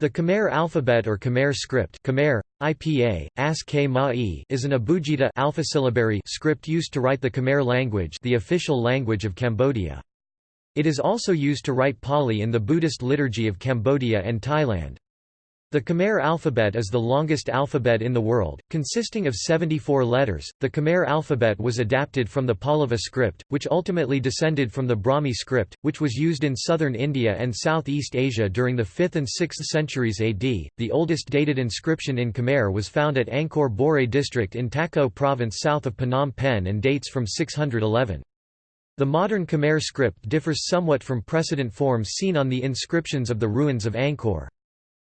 The Khmer alphabet or Khmer script Khmer, IPA, AS is an abugida alpha-syllabary script used to write the Khmer language the official language of Cambodia. It is also used to write Pali in the Buddhist liturgy of Cambodia and Thailand. The Khmer alphabet is the longest alphabet in the world, consisting of 74 letters. The Khmer alphabet was adapted from the Pallava script, which ultimately descended from the Brahmi script, which was used in southern India and Southeast Asia during the 5th and 6th centuries AD. The oldest dated inscription in Khmer was found at Angkor Borei district in Takeo province south of Phnom Penh and dates from 611. The modern Khmer script differs somewhat from precedent forms seen on the inscriptions of the ruins of Angkor.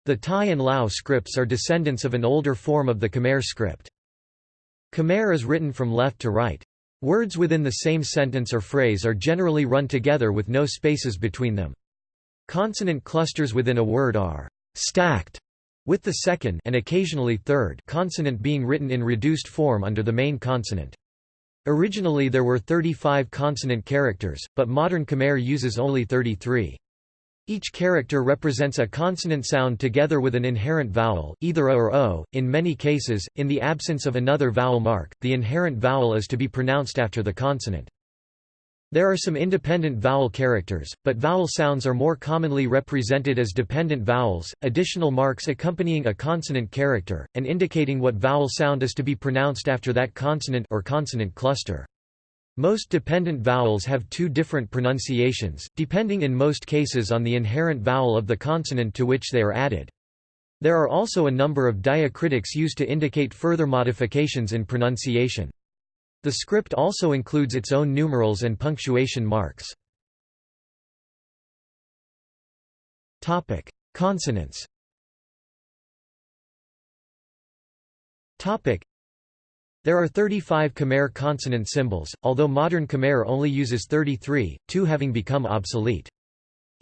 The Thai and Lao scripts are descendants of an older form of the Khmer script. Khmer is written from left to right. Words within the same sentence or phrase are generally run together with no spaces between them. Consonant clusters within a word are stacked with the second and occasionally third consonant being written in reduced form under the main consonant. Originally there were 35 consonant characters, but modern Khmer uses only 33. Each character represents a consonant sound together with an inherent vowel, either a or o. In many cases, in the absence of another vowel mark, the inherent vowel is to be pronounced after the consonant. There are some independent vowel characters, but vowel sounds are more commonly represented as dependent vowels, additional marks accompanying a consonant character, and indicating what vowel sound is to be pronounced after that consonant or consonant cluster. Most dependent vowels have two different pronunciations, depending in most cases on the inherent vowel of the consonant to which they are added. There are also a number of diacritics used to indicate further modifications in pronunciation. The script also includes its own numerals and punctuation marks. Consonants there are 35 Khmer consonant symbols, although modern Khmer only uses 33, two having become obsolete.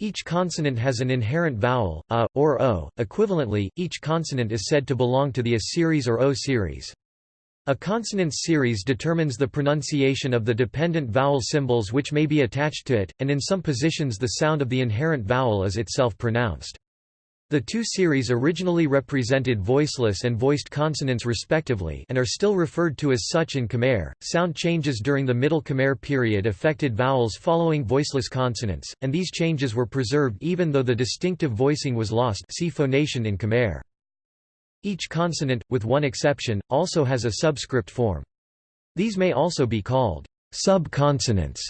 Each consonant has an inherent vowel, a, or o. Equivalently, each consonant is said to belong to the a series or o series. A consonant series determines the pronunciation of the dependent vowel symbols which may be attached to it, and in some positions the sound of the inherent vowel is itself pronounced. The two series originally represented voiceless and voiced consonants respectively and are still referred to as such in Khmer. Sound changes during the Middle Khmer period affected vowels following voiceless consonants, and these changes were preserved even though the distinctive voicing was lost see phonation in Khmer. Each consonant, with one exception, also has a subscript form. These may also be called sub-consonants.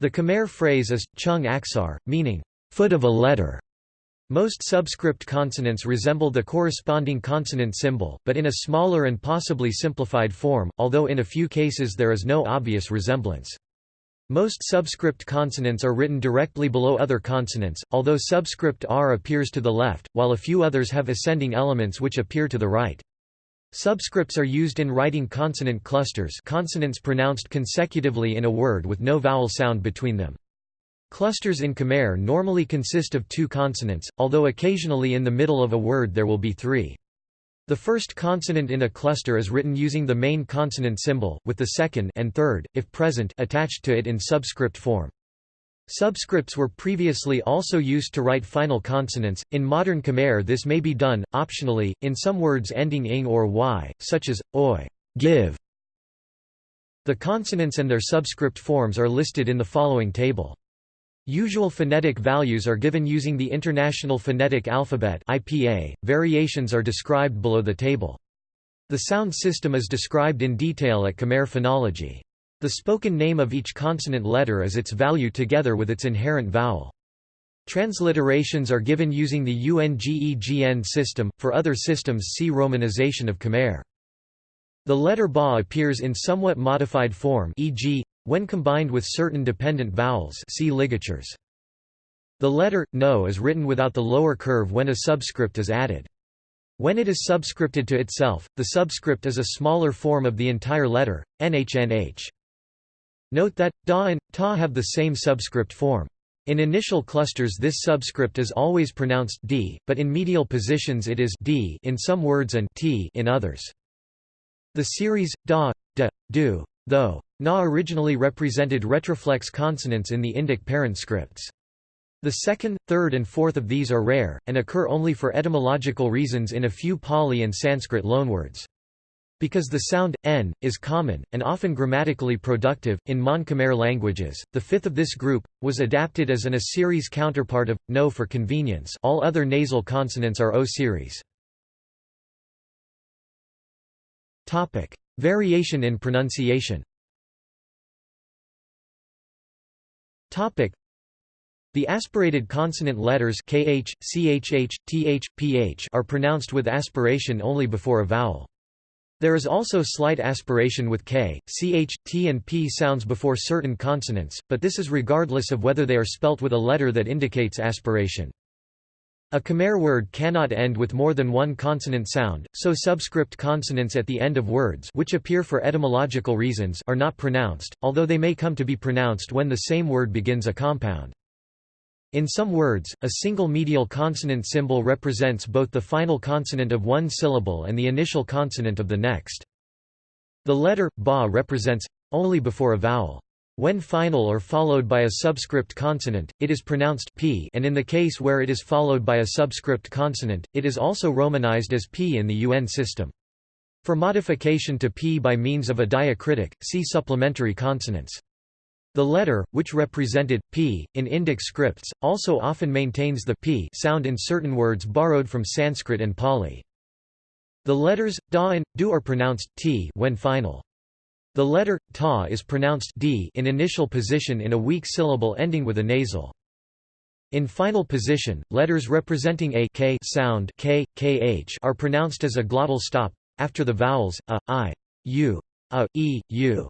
The Khmer phrase is, chung aksar, meaning, foot of a letter. Most subscript consonants resemble the corresponding consonant symbol, but in a smaller and possibly simplified form, although in a few cases there is no obvious resemblance. Most subscript consonants are written directly below other consonants, although subscript r appears to the left, while a few others have ascending elements which appear to the right. Subscripts are used in writing consonant clusters consonants pronounced consecutively in a word with no vowel sound between them. Clusters in Khmer normally consist of two consonants, although occasionally in the middle of a word there will be three. The first consonant in a cluster is written using the main consonant symbol, with the second and third, if present, attached to it in subscript form. Subscripts were previously also used to write final consonants. In modern Khmer, this may be done, optionally, in some words ending ing or y, such as oi, give. The consonants and their subscript forms are listed in the following table. Usual phonetic values are given using the International Phonetic Alphabet (IPA). Variations are described below the table. The sound system is described in detail at Khmer Phonology. The spoken name of each consonant letter is its value together with its inherent vowel. Transliterations are given using the UNGEGN system, for other systems see Romanization of Khmer. The letter Ba appears in somewhat modified form e.g., when combined with certain dependent vowels see ligatures. The letter, no is written without the lower curve when a subscript is added. When it is subscripted to itself, the subscript is a smaller form of the entire letter, nhnh. Note that, da and ta have the same subscript form. In initial clusters this subscript is always pronounced d, but in medial positions it is d in some words and t in others. The series, da, da, do, though, Na originally represented retroflex consonants in the Indic parent scripts. The second, third and fourth of these are rare, and occur only for etymological reasons in a few Pali and Sanskrit loanwords. Because the sound, n, is common, and often grammatically productive, in Mon-Khmer languages, the fifth of this group, was adapted as an A-series counterpart of, no for convenience all other nasal consonants are O-series. Variation in pronunciation the aspirated consonant letters kh, chh, th, ph are pronounced with aspiration only before a vowel. There is also slight aspiration with k, ch, t and p sounds before certain consonants, but this is regardless of whether they are spelt with a letter that indicates aspiration. A Khmer word cannot end with more than one consonant sound, so subscript consonants at the end of words which appear for etymological reasons are not pronounced, although they may come to be pronounced when the same word begins a compound. In some words, a single medial consonant symbol represents both the final consonant of one syllable and the initial consonant of the next. The letter, ba represents, only before a vowel. When final or followed by a subscript consonant, it is pronounced p and in the case where it is followed by a subscript consonant, it is also romanized as p in the UN system. For modification to p by means of a diacritic, see supplementary consonants. The letter, which represented p in Indic scripts, also often maintains the p sound in certain words borrowed from Sanskrit and Pali. The letters da and du are pronounced t when final. The letter ta is pronounced d in initial position in a weak syllable ending with a nasal. In final position, letters representing a k sound k, kh are pronounced as a glottal stop after the vowels a, i, u, a, e, u.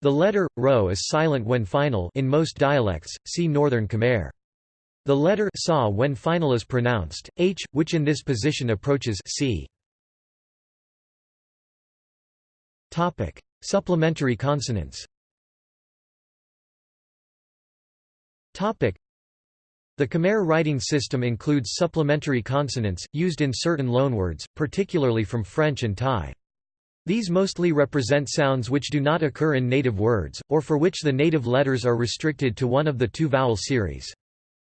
The letter, ro is silent when final in most dialects, see Northern Khmer. The letter sa when final is pronounced, h, which in this position approaches c. Supplementary consonants. The Khmer writing system includes supplementary consonants used in certain loanwords, particularly from French and Thai. These mostly represent sounds which do not occur in native words, or for which the native letters are restricted to one of the two vowel series.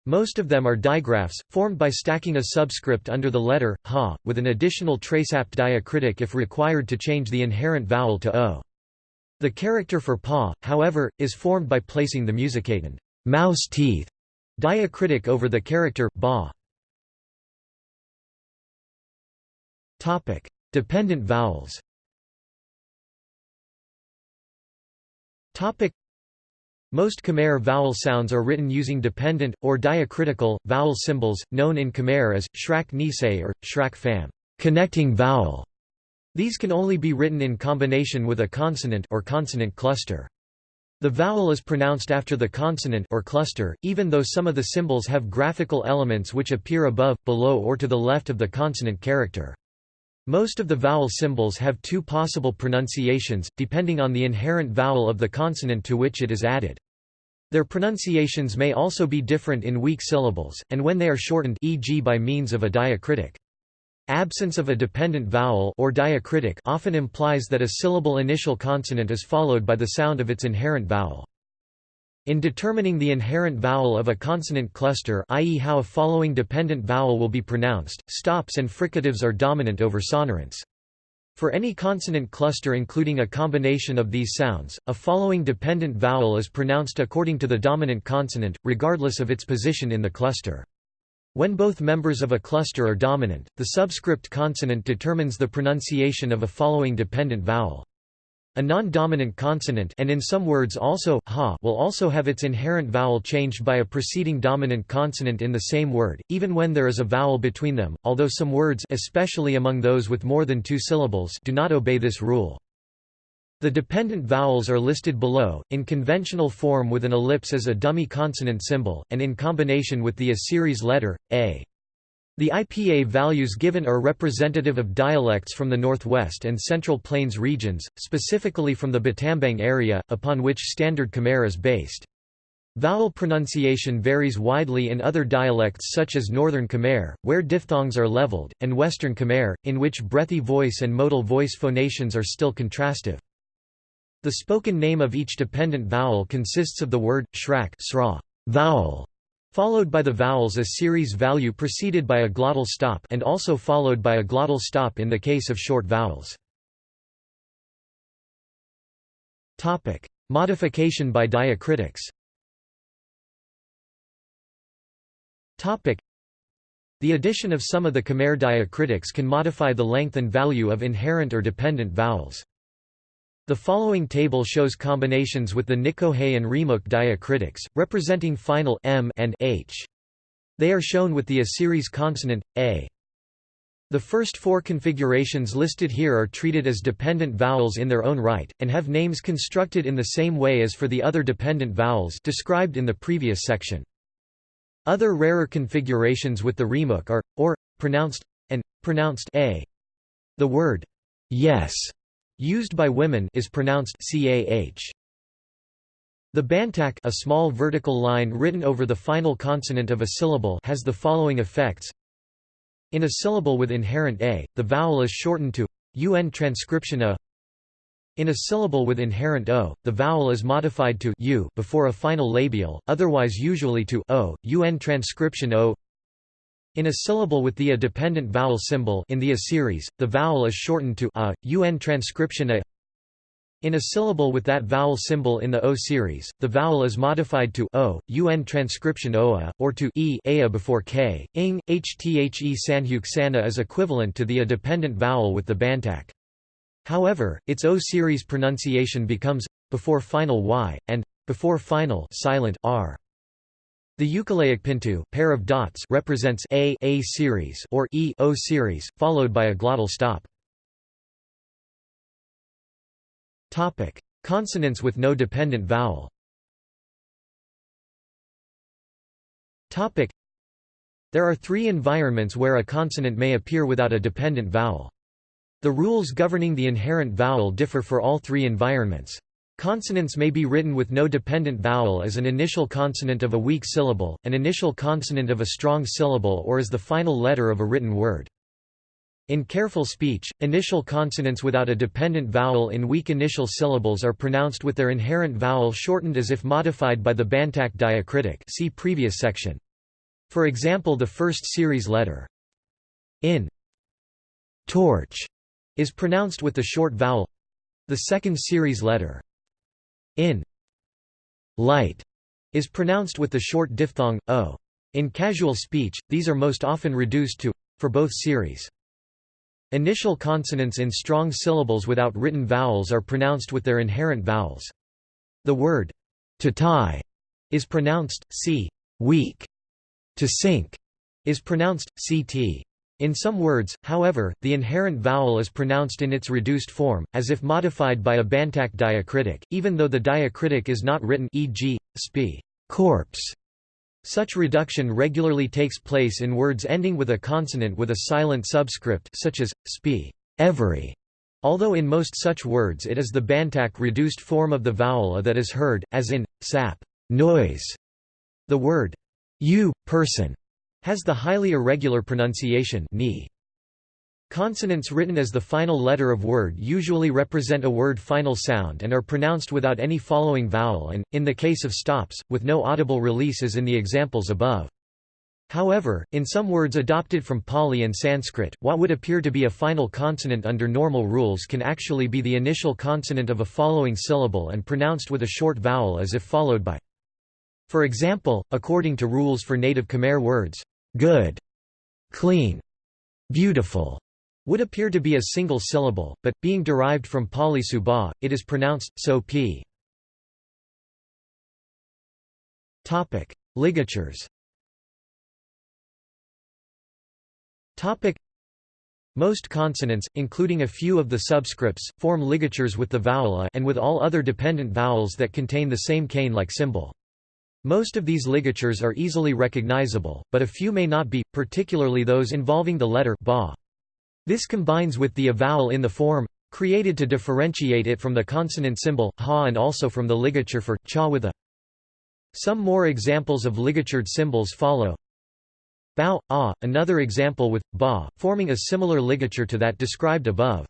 Most of them are digraphs, formed by stacking a subscript under the letter, ha, with an additional triisap diacritic if required to change the inherent vowel to o. The character for paw, however, is formed by placing the muusikatoan mouse teeth diacritic over the character ba. Topic: Dependent vowels Topic. Most Khmer vowel sounds are written using dependent, or diacritical, vowel symbols, known in Khmer as, shrak nisei or, shrak pham connecting vowel". These can only be written in combination with a consonant or consonant cluster. The vowel is pronounced after the consonant or cluster, even though some of the symbols have graphical elements which appear above, below or to the left of the consonant character. Most of the vowel symbols have two possible pronunciations, depending on the inherent vowel of the consonant to which it is added. Their pronunciations may also be different in weak syllables, and when they are shortened e.g. by means of a diacritic. Absence of a dependent vowel or diacritic often implies that a syllable initial consonant is followed by the sound of its inherent vowel. In determining the inherent vowel of a consonant cluster i.e. how a following dependent vowel will be pronounced, stops and fricatives are dominant over sonorants. For any consonant cluster including a combination of these sounds, a following dependent vowel is pronounced according to the dominant consonant, regardless of its position in the cluster. When both members of a cluster are dominant, the subscript consonant determines the pronunciation of a following dependent vowel. A non-dominant consonant and in some words also, ha will also have its inherent vowel changed by a preceding dominant consonant in the same word, even when there is a vowel between them, although some words especially among those with more than two syllables do not obey this rule. The dependent vowels are listed below, in conventional form with an ellipse as a dummy consonant symbol, and in combination with the A-series letter, a. The IPA values given are representative of dialects from the Northwest and Central Plains regions, specifically from the Battambang area, upon which Standard Khmer is based. Vowel pronunciation varies widely in other dialects such as Northern Khmer, where diphthongs are leveled, and Western Khmer, in which breathy voice and modal voice phonations are still contrastive. The spoken name of each dependent vowel consists of the word, shrak sra, vowel, followed by the vowels a series value preceded by a glottal stop and also followed by a glottal stop in the case of short vowels. Modification by diacritics. The addition of some of the Khmer diacritics can modify the length and value of inherent or dependent vowels. The following table shows combinations with the Nikohe and Remuk diacritics, representing final m and h. They are shown with the A-series consonant, a. The first four configurations listed here are treated as dependent vowels in their own right, and have names constructed in the same way as for the other dependent vowels described in the previous section. Other rarer configurations with the Remuk are, or, pronounced, and, pronounced a. The word, yes used by women is pronounced cah. The bantak a small vertical line written over the final consonant of a syllable has the following effects. In a syllable with inherent a, the vowel is shortened to un transcription a. In a syllable with inherent o, the vowel is modified to u before a final labial, otherwise usually to o, un transcription o. In a syllable with the a dependent vowel symbol in the a series, the vowel is shortened to a, un transcription a. In a syllable with that vowel symbol in the o series, the vowel is modified to o, un transcription oa, or to e ea before k. ing, hthe sanhuksana is equivalent to the a dependent vowel with the bantak. However, its o series pronunciation becomes before final y and before final silent r. The Ukileic pintu pair of dots represents a a series or e o series, followed by a glottal stop. Topic: Consonants with no dependent vowel. Topic: There are three environments where a consonant may appear without a dependent vowel. The rules governing the inherent vowel differ for all three environments. Consonants may be written with no dependent vowel as an initial consonant of a weak syllable, an initial consonant of a strong syllable or as the final letter of a written word. In careful speech, initial consonants without a dependent vowel in weak initial syllables are pronounced with their inherent vowel shortened as if modified by the Bantak diacritic see previous section. For example the first series letter in torch is pronounced with the short vowel the second series letter in light is pronounced with the short diphthong o. In casual speech, these are most often reduced to for both series. Initial consonants in strong syllables without written vowels are pronounced with their inherent vowels. The word to tie is pronounced c weak. To sink is pronounced ct. In some words, however, the inherent vowel is pronounced in its reduced form, as if modified by a Bantak diacritic, even though the diacritic is not written e.g., sp. corpse. Such reduction regularly takes place in words ending with a consonant with a silent subscript such as, sp. every, although in most such words it is the Bantak reduced form of the vowel a that is heard, as in, sap noise. The word you, person, has the highly irregular pronunciation ni. Consonants written as the final letter of word usually represent a word final sound and are pronounced without any following vowel and, in the case of stops, with no audible release as in the examples above. However, in some words adopted from Pali and Sanskrit, what would appear to be a final consonant under normal rules can actually be the initial consonant of a following syllable and pronounced with a short vowel as if followed by. For example, according to rules for native Khmer words, good, clean, beautiful would appear to be a single syllable, but, being derived from Pali Subha, it is pronounced, so p. Ligatures most consonants, including a few of the subscripts, form ligatures with the vowel a and with all other dependent vowels that contain the same cane-like symbol. Most of these ligatures are easily recognizable, but a few may not be, particularly those involving the letter ba. This combines with the vowel in the form created to differentiate it from the consonant symbol ha and also from the ligature for cha with a. Some more examples of ligatured symbols follow. Bao, ah, another example with ba, forming a similar ligature to that described above.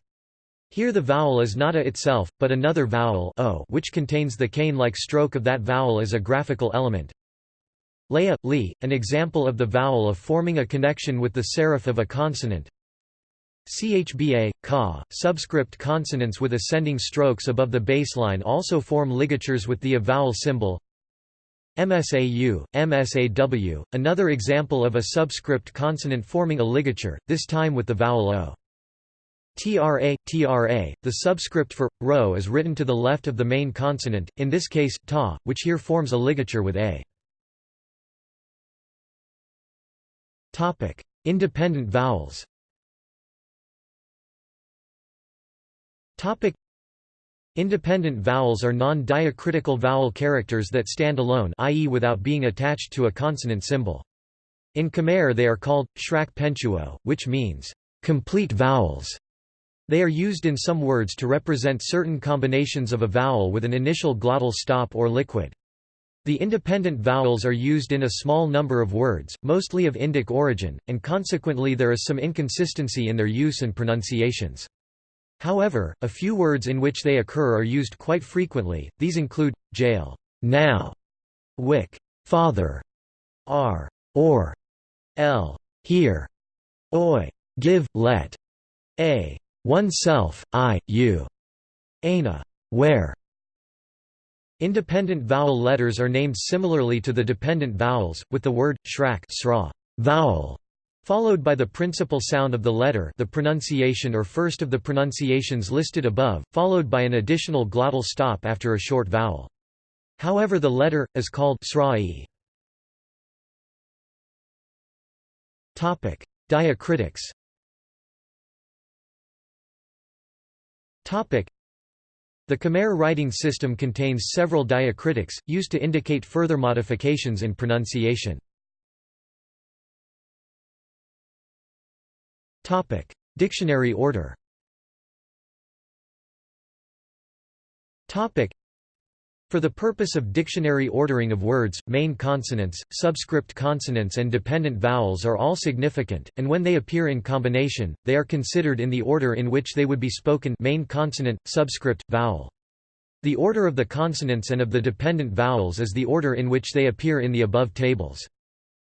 Here the vowel is not a itself, but another vowel o which contains the cane-like stroke of that vowel as a graphical element. Leia, li, an example of the vowel of forming a connection with the serif of a consonant. Chba, ka, subscript consonants with ascending strokes above the baseline also form ligatures with the vowel symbol. MSAU, MSAW, another example of a subscript consonant forming a ligature, this time with the vowel O. TRA, TRA, the subscript for rho is written to the left of the main consonant, in this case, ta, which here forms a ligature with a. Topic: Independent vowels Topic: Independent vowels are non-diacritical vowel characters that stand alone i.e. without being attached to a consonant symbol. In Khmer they are called, shrak penchuo, which means, complete vowels. They are used in some words to represent certain combinations of a vowel with an initial glottal stop or liquid. The independent vowels are used in a small number of words, mostly of Indic origin, and consequently there is some inconsistency in their use and pronunciations. However, a few words in which they occur are used quite frequently, these include, jail now, wick father, r or, l here, oi give let, a oneself, i, you, ana where. Independent vowel letters are named similarly to the dependent vowels, with the word, shrak vowel followed by the principal sound of the letter the pronunciation or first of the pronunciations listed above, followed by an additional glottal stop after a short vowel. However the letter, is called sra'i. Diacritics the Khmer writing system contains several diacritics, used to indicate further modifications in pronunciation. Dictionary order. For the purpose of dictionary ordering of words, main consonants, subscript consonants and dependent vowels are all significant, and when they appear in combination, they are considered in the order in which they would be spoken main consonant, subscript, vowel. The order of the consonants and of the dependent vowels is the order in which they appear in the above tables.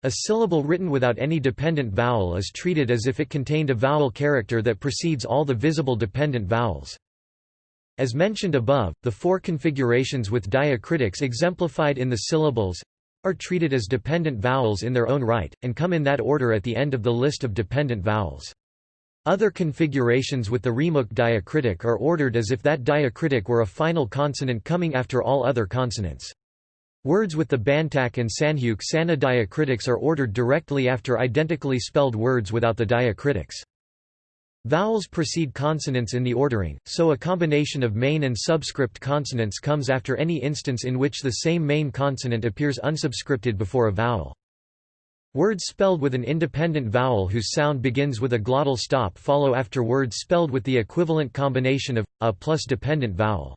A syllable written without any dependent vowel is treated as if it contained a vowel character that precedes all the visible dependent vowels. As mentioned above, the four configurations with diacritics exemplified in the syllables are treated as dependent vowels in their own right, and come in that order at the end of the list of dependent vowels. Other configurations with the remuk diacritic are ordered as if that diacritic were a final consonant coming after all other consonants. Words with the Bantak and Sanhuk Sana diacritics are ordered directly after identically spelled words without the diacritics. Vowels precede consonants in the ordering, so a combination of main and subscript consonants comes after any instance in which the same main consonant appears unsubscripted before a vowel. Words spelled with an independent vowel whose sound begins with a glottal stop follow after words spelled with the equivalent combination of a plus dependent vowel.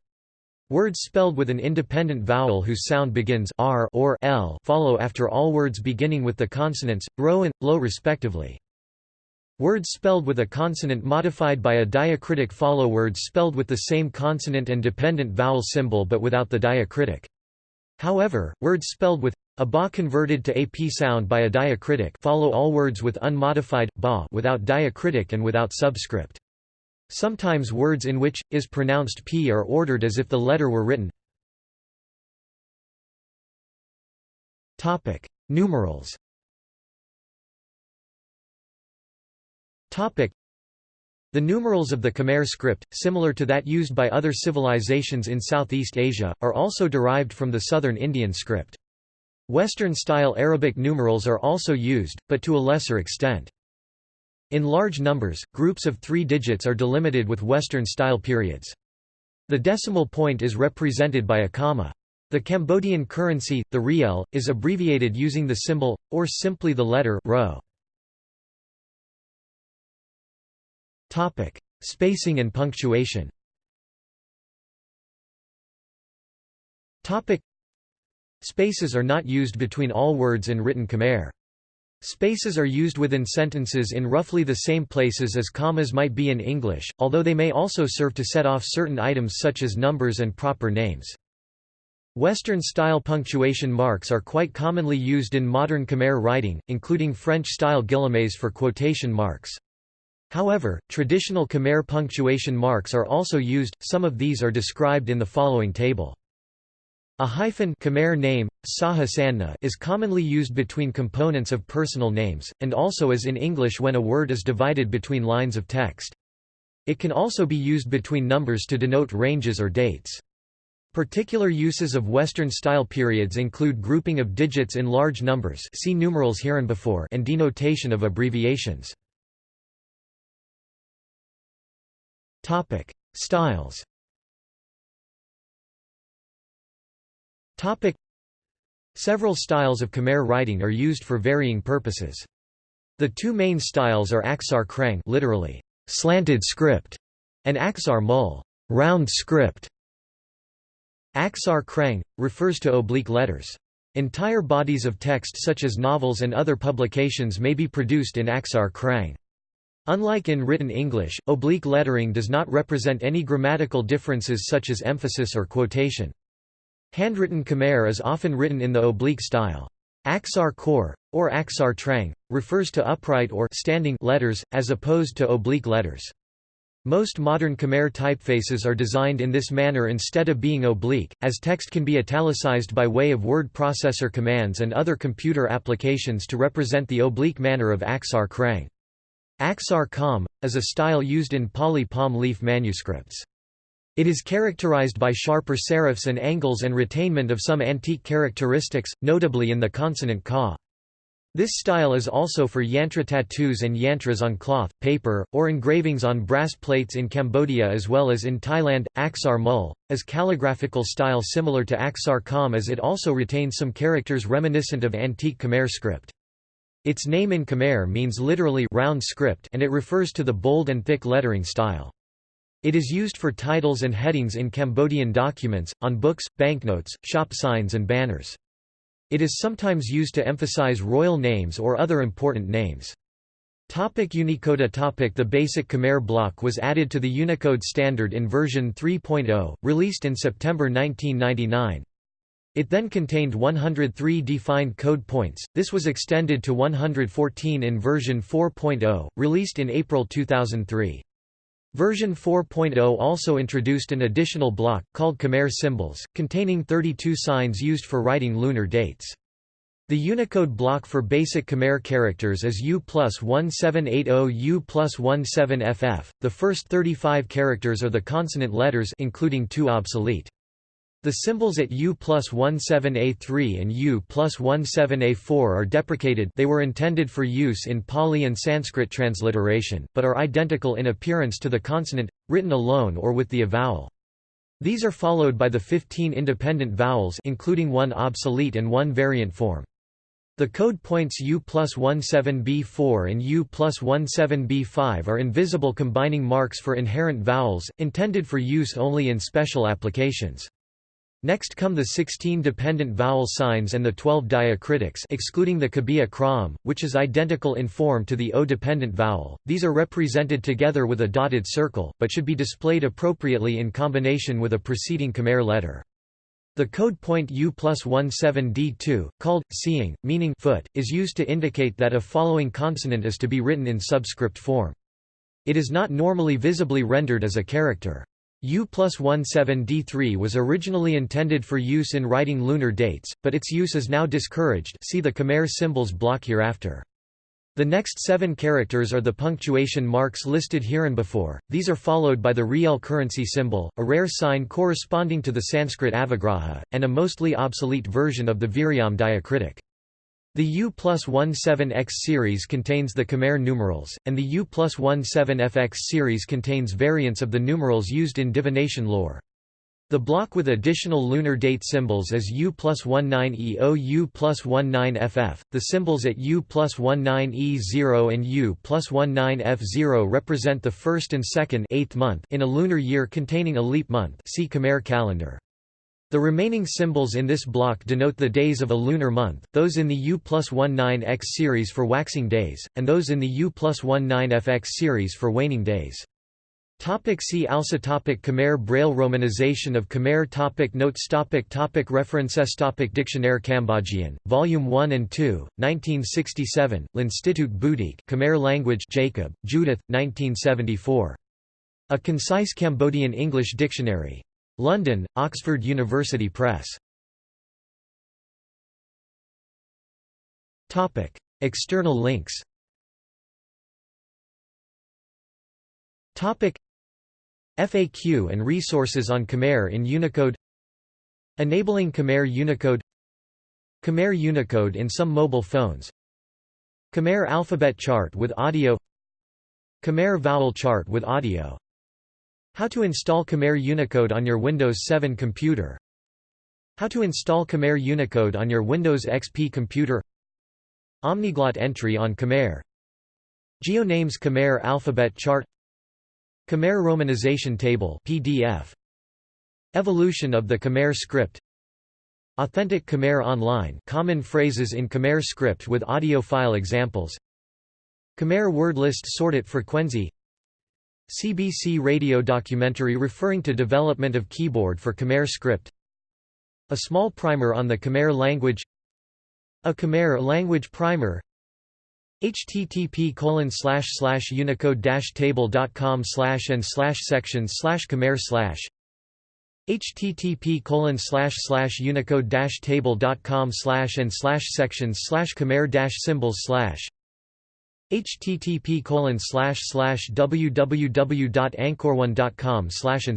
Words spelled with an independent vowel whose sound begins r or l follow after all words beginning with the consonants, ro and, lo respectively. Words spelled with a consonant modified by a diacritic follow words spelled with the same consonant and dependent vowel symbol but without the diacritic. However, words spelled with a ba converted to ap sound by a diacritic follow all words with unmodified ba without diacritic and without subscript. Sometimes words in which, is pronounced p are ordered as if the letter were written. Topic: Numerals The numerals of the Khmer script, similar to that used by other civilizations in Southeast Asia, are also derived from the southern Indian script. Western-style Arabic numerals are also used, but to a lesser extent. In large numbers, groups of three digits are delimited with Western-style periods. The decimal point is represented by a comma. The Cambodian currency, the riel, is abbreviated using the symbol, or simply the letter rho. Spacing and punctuation Spaces are not used between all words in written Khmer. Spaces are used within sentences in roughly the same places as commas might be in English, although they may also serve to set off certain items such as numbers and proper names. Western-style punctuation marks are quite commonly used in modern Khmer writing, including French-style guillemets for quotation marks. However, traditional Khmer punctuation marks are also used, some of these are described in the following table. A hyphen Khmer name, Sahasanna, is commonly used between components of personal names, and also as in English when a word is divided between lines of text. It can also be used between numbers to denote ranges or dates. Particular uses of Western-style periods include grouping of digits in large numbers see numerals hereinbefore and denotation of abbreviations. Topic: Styles. Topic: Several styles of Khmer writing are used for varying purposes. The two main styles are Aksar Krang, literally slanted script, and Aksar Mul, round script. Aksar Krang refers to oblique letters. Entire bodies of text such as novels and other publications may be produced in Aksar Krang. Unlike in written English, oblique lettering does not represent any grammatical differences such as emphasis or quotation. Handwritten Khmer is often written in the oblique style. Aksar Kor, or Aksar Trang, refers to upright or standing letters, as opposed to oblique letters. Most modern Khmer typefaces are designed in this manner instead of being oblique, as text can be italicized by way of word processor commands and other computer applications to represent the oblique manner of Aksar Krang. Aksar Kam, is a style used in Pali palm leaf manuscripts. It is characterized by sharper serifs and angles and retainment of some antique characteristics, notably in the consonant ka. This style is also for yantra tattoos and yantras on cloth, paper, or engravings on brass plates in Cambodia as well as in Thailand. Aksar Mul, is calligraphical style similar to Aksar Kam as it also retains some characters reminiscent of antique Khmer script. Its name in Khmer means literally round script and it refers to the bold and thick lettering style. It is used for titles and headings in Cambodian documents, on books, banknotes, shop signs and banners. It is sometimes used to emphasize royal names or other important names. Topic Unicode topic The basic Khmer block was added to the Unicode standard in version 3.0, released in September 1999. It then contained 103 defined code points, this was extended to 114 in version 4.0, released in April 2003. Version 4.0 also introduced an additional block, called Khmer symbols, containing 32 signs used for writing lunar dates. The Unicode block for basic Khmer characters is U plus 1780 U plus 17FF. The first 35 characters are the consonant letters including two obsolete. The symbols at U plus 17A3 and U plus 17A4 are deprecated they were intended for use in Pali and Sanskrit transliteration, but are identical in appearance to the consonant, written alone or with the avowel. These are followed by the 15 independent vowels including one obsolete and one variant form. The code points U plus 17B4 and U plus 17B5 are invisible combining marks for inherent vowels, intended for use only in special applications. Next come the 16 dependent vowel signs and the 12 diacritics excluding the Kabiya Kram, which is identical in form to the O-dependent vowel. These are represented together with a dotted circle, but should be displayed appropriately in combination with a preceding Khmer letter. The code point U plus 17D2, called, seeing, meaning foot, is used to indicate that a following consonant is to be written in subscript form. It is not normally visibly rendered as a character. U plus 17D3 was originally intended for use in writing lunar dates, but its use is now discouraged see the Khmer symbols block hereafter. The next seven characters are the punctuation marks listed hereinbefore, these are followed by the riel currency symbol, a rare sign corresponding to the Sanskrit avagraha, and a mostly obsolete version of the Viryam diacritic. The U plus 17X series contains the Khmer numerals, and the U plus 17FX series contains variants of the numerals used in divination lore. The block with additional lunar date symbols is U plus 19EO U plus 19FF. The symbols at U plus 19E0 and U plus 19F0 represent the first and second eighth month in a lunar year containing a leap month see Khmer calendar. The remaining symbols in this block denote the days of a lunar month, those in the U plus 19X series for waxing days, and those in the U plus 19FX series for waning days. Topic see also topic Khmer Braille Romanization of Khmer topic Notes topic topic References topic Dictionnaire Cambodgien, Volume 1 and 2, 1967, L'Institut Bouddhique Khmer Language Jacob, Judith, 1974. A Concise Cambodian English Dictionary. London, Oxford University Press. Topic. External links Topic. FAQ and resources on Khmer in Unicode Enabling Khmer Unicode Khmer Unicode in some mobile phones Khmer alphabet chart with audio Khmer vowel chart with audio How to install Khmer Unicode on your Windows 7 computer. How to install Khmer Unicode on your Windows XP computer. Omniglot entry on Khmer. GeoNames Khmer alphabet chart. Khmer Romanization Table PDF. Evolution of the Khmer script. Authentic Khmer Online common phrases in Khmer script with audio file examples. Khmer word list sorted frequency CBC radio documentary referring to development of keyboard for Khmer script. A small primer on the Khmer language. A Khmer language primer. http colon slash slash unicode dash table dot com slash and slash section slash khmer slash. http colon slash slash unicode dash table dot com slash and slash sections slash khmer dash symbols slash http colon slash slash www.angkorone.com slash